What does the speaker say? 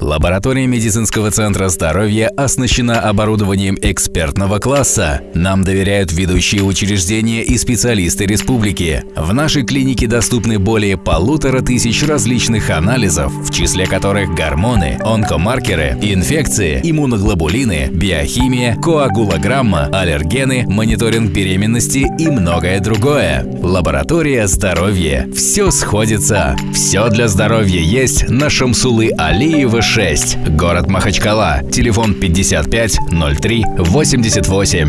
Лаборатория медицинского центра здоровья оснащена оборудованием экспертного класса. Нам доверяют ведущие учреждения и специалисты республики. В нашей клинике доступны более полутора тысяч различных анализов, в числе которых гормоны, онкомаркеры, инфекции, иммуноглобулины, биохимия, коагулограмма, аллергены, мониторинг беременности и многое другое. Лаборатория здоровья. Все сходится. Все для здоровья есть на Шамсулы Алиева 6, город Махачкала, телефон 55 03 88.